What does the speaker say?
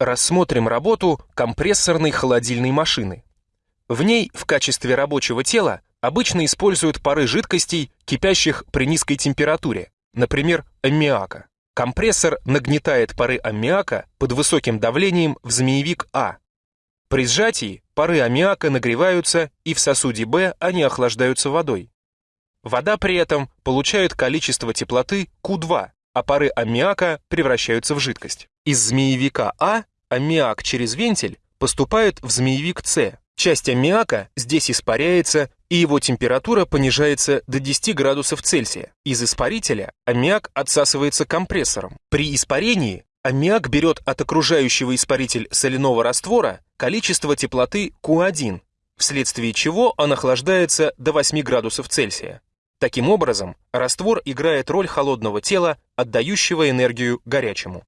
Рассмотрим работу компрессорной холодильной машины. В ней в качестве рабочего тела обычно используют пары жидкостей, кипящих при низкой температуре, например, аммиака. Компрессор нагнетает пары аммиака под высоким давлением в змеевик А. При сжатии пары аммиака нагреваются, и в сосуде Б они охлаждаются водой. Вода при этом получает количество теплоты Q2, а пары аммиака превращаются в жидкость. Из змеевика А аммиак через вентиль поступает в змеевик С. Часть аммиака здесь испаряется, и его температура понижается до 10 градусов Цельсия. Из испарителя аммиак отсасывается компрессором. При испарении аммиак берет от окружающего испаритель соляного раствора количество теплоты Q1, вследствие чего он охлаждается до 8 градусов Цельсия. Таким образом, раствор играет роль холодного тела, отдающего энергию горячему.